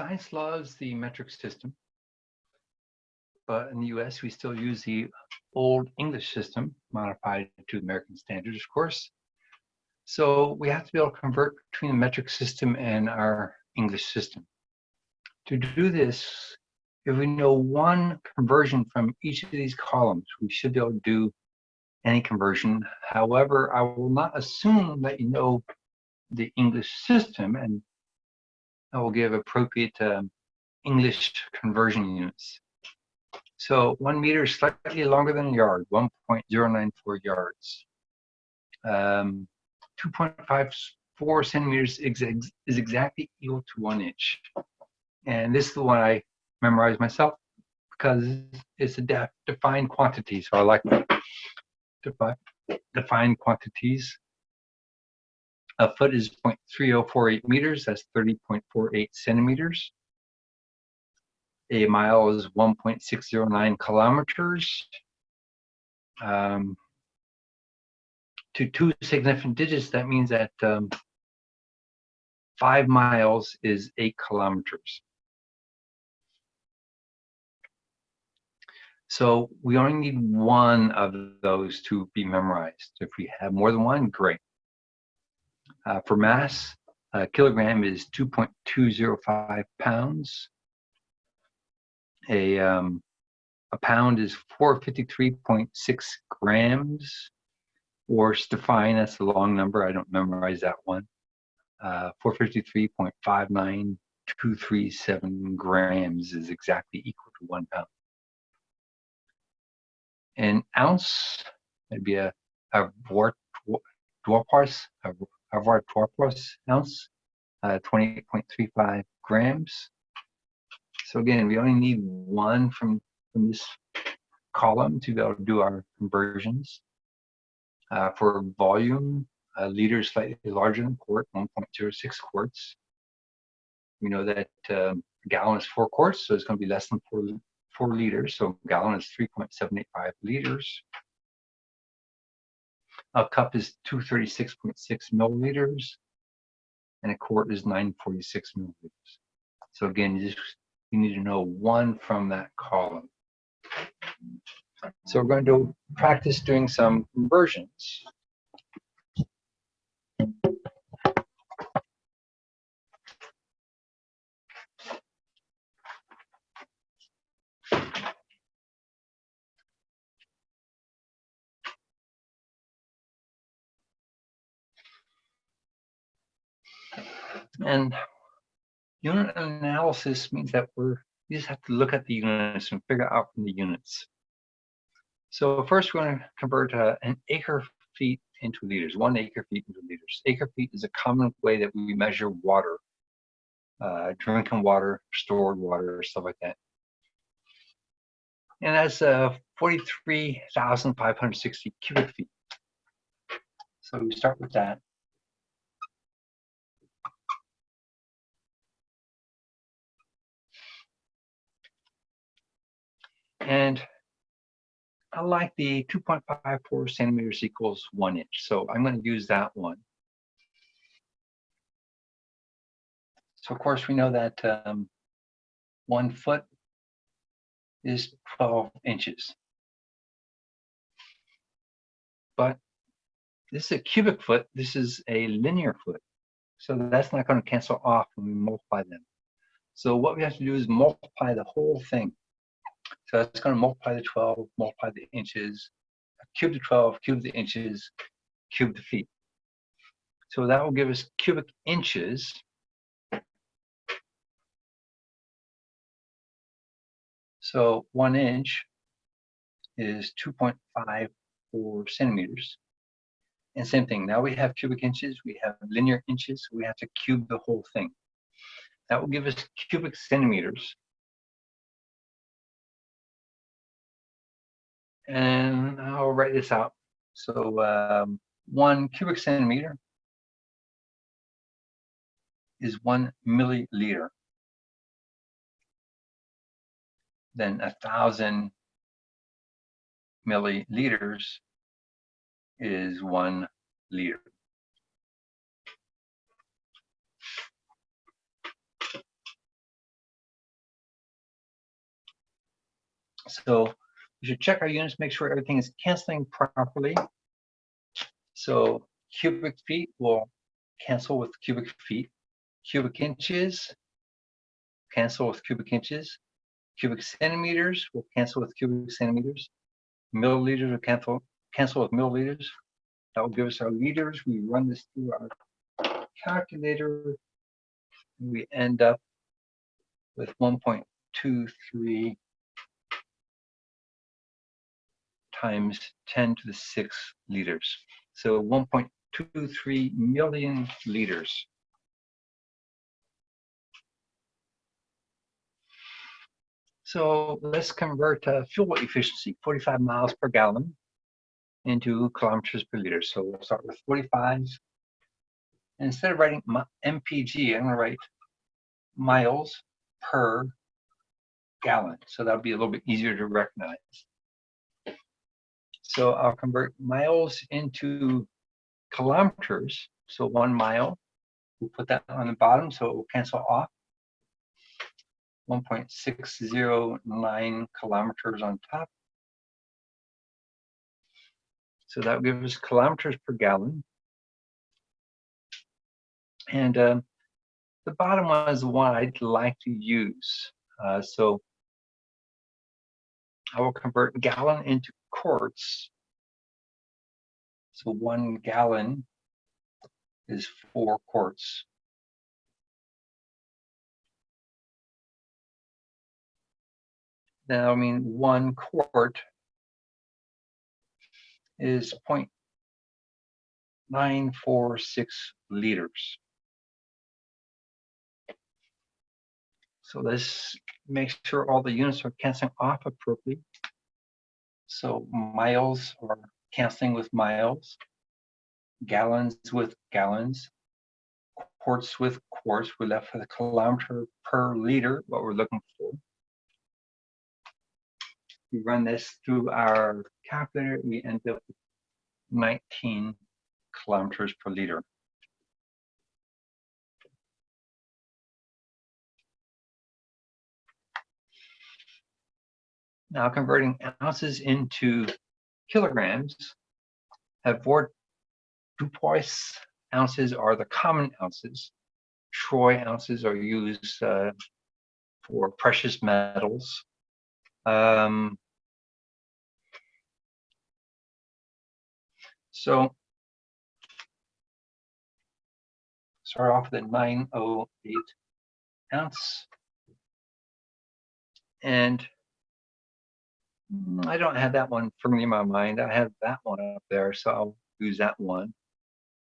science loves the metric system, but in the US, we still use the old English system modified to American standards, of course. So we have to be able to convert between the metric system and our English system. To do this, if we know one conversion from each of these columns, we should be able to do any conversion. However, I will not assume that you know the English system and I will give appropriate um, English conversion units. So one meter is slightly longer than a yard, 1.094 yards. Um, 2.54 centimeters is exactly equal to one inch. And this is the one I memorized myself because it's a def defined quantity. So I like defi defined quantities. A foot is 0.3048 meters, that's 30.48 centimeters. A mile is 1.609 kilometers. Um, to two significant digits, that means that um, five miles is eight kilometers. So we only need one of those to be memorized. If we have more than one, great. Uh, for mass, a kilogram is 2.205 pounds. A, um, a pound is 453.6 grams, or Stefan, that's a long number. I don't memorize that one. Uh, 453.59237 grams is exactly equal to one pound. An ounce, would be a, a dwarfars, a Harvard Torpus ounce, uh, 28.35 grams. So again, we only need one from, from this column to be able to do our conversions. Uh, for volume, a liter is slightly larger than quart, 1.06 quarts. We know that um, gallon is four quarts, so it's going to be less than four, four liters. So gallon is 3.785 liters. A cup is 236.6 milliliters, and a quart is 946 milliliters. So again, you just you need to know one from that column. So we're going to practice doing some conversions. And unit analysis means that we're we just have to look at the units and figure out from the units. So first we're going to convert uh, an acre feet into liters, one acre feet into liters. Acre feet is a common way that we measure water, uh, drinking water, stored water, stuff like that. And that's uh, 43,560 cubic feet. So we start with that. And I like the 2.54 centimeters equals one inch. So I'm going to use that one. So of course we know that um, one foot is 12 inches. But this is a cubic foot. This is a linear foot. So that's not going to cancel off when we multiply them. So what we have to do is multiply the whole thing. So that's going to multiply the 12, multiply the inches, cube the 12, cube the inches, cube the feet. So that will give us cubic inches. So one inch is 2.54 centimeters. And same thing, now we have cubic inches, we have linear inches, we have to cube the whole thing. That will give us cubic centimeters. and I'll write this out. So um, one cubic centimeter is one milliliter. Then a thousand milliliters is one liter. So we should check our units, make sure everything is canceling properly. So cubic feet will cancel with cubic feet. Cubic inches cancel with cubic inches. Cubic centimeters will cancel with cubic centimeters. Milliliters will cancel cancel with milliliters. That will give us our liters. We run this through our calculator. We end up with 1.23 times 10 to the 6 liters. So 1.23 million liters. So let's convert uh, fuel efficiency, 45 miles per gallon, into kilometers per liter. So we'll start with 45. instead of writing MPG, I'm going to write miles per gallon. So that'll be a little bit easier to recognize. So I'll convert miles into kilometers. So one mile, we'll put that on the bottom so it will cancel off. 1.609 kilometers on top. So that gives us kilometers per gallon. And uh, the bottom one is the one I'd like to use. Uh, so I will convert gallon into quarts. So one gallon is four quarts. Now, I mean, one quart is 0.946 liters. So this makes sure all the units are canceling off appropriately. So miles are canceling with miles, gallons with gallons, quarts with quarts. We're left with a kilometer per liter, what we're looking for. We run this through our calculator, we end up with 19 kilometers per liter. Now converting ounces into kilograms, Avoirdupois ounces are the common ounces. Troy ounces are used uh, for precious metals. Um, so start off with a 908 ounce. And Mm, I don't have that one firmly in my mind. I have that one up there, so I'll use that one.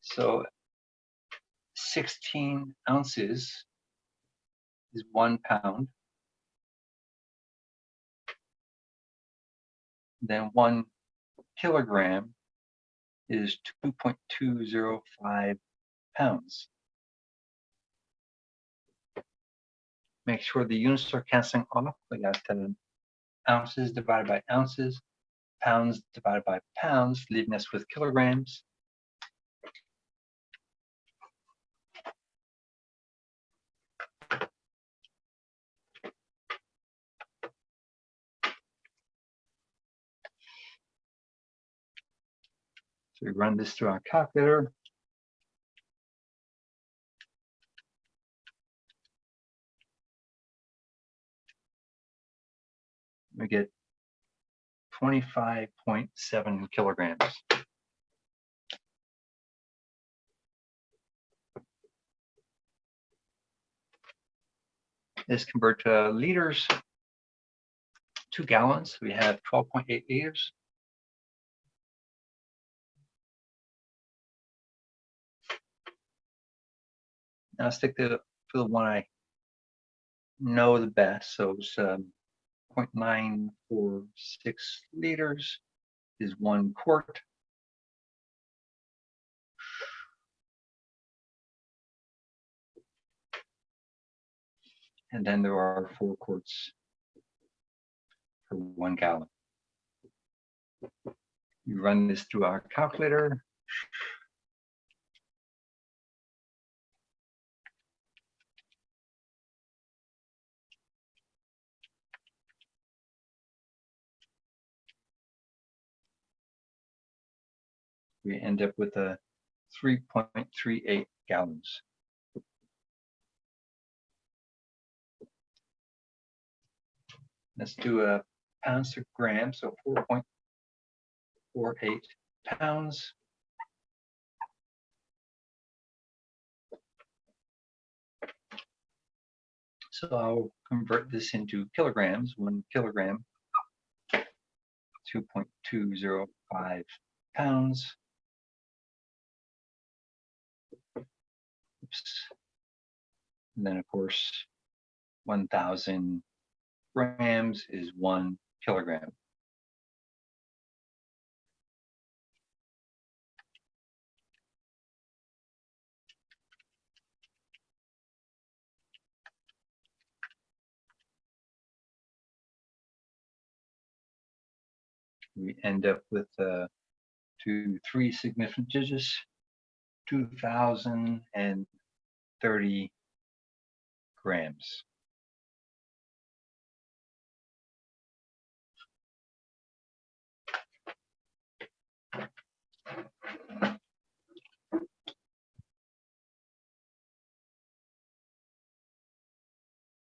So 16 ounces is one pound. Then one kilogram is 2.205 pounds. Make sure the units are canceling off. We got 10 ounces divided by ounces, pounds divided by pounds, leaving us with kilograms. So we run this through our calculator. We get 25.7 kilograms. This convert to liters, two gallons. We have 12.8 liters. Now stick to, the one I know the best. So it's um, 0.946 liters is one quart. And then there are four quarts per one gallon. You run this through our calculator. We end up with a 3.38 gallons. Let's do a pounds to gram, so 4.48 pounds. So I'll convert this into kilograms, one kilogram, 2.205 pounds. Oops. And then, of course, 1,000 grams is one kilogram. we end up with uh, two, three significant digits, 2030 grams.